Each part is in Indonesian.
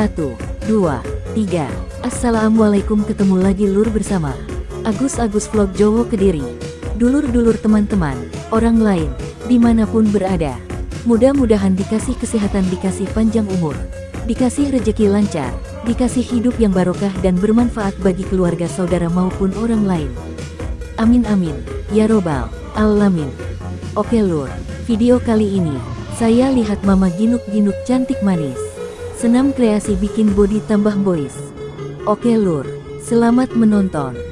Satu, dua, tiga. Assalamualaikum ketemu lagi lur bersama Agus-Agus Vlog Jowo Kediri. Dulur-dulur teman-teman, orang lain, di mana pun berada. Mudah-mudahan dikasih kesehatan, dikasih panjang umur, dikasih rejeki lancar, dikasih hidup yang barokah dan bermanfaat bagi keluarga saudara maupun orang lain. Amin amin, ya robbal alamin. Oke lur, video kali ini, saya lihat mama ginuk-ginuk cantik manis. Senam kreasi bikin body tambah boys. Oke lur, selamat menonton.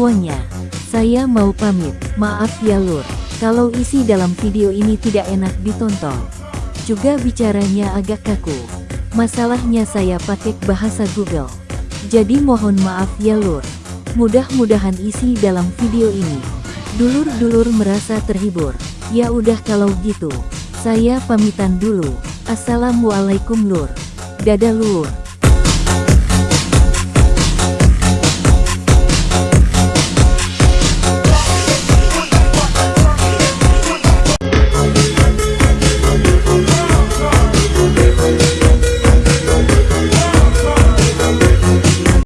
Semuanya, saya mau pamit. Maaf ya lur, kalau isi dalam video ini tidak enak ditonton. Juga bicaranya agak kaku. Masalahnya saya pakai bahasa Google. Jadi mohon maaf ya lur. Mudah-mudahan isi dalam video ini. Dulur-dulur merasa terhibur. Ya udah kalau gitu. Saya pamitan dulu. Assalamualaikum lur. Dadah lur.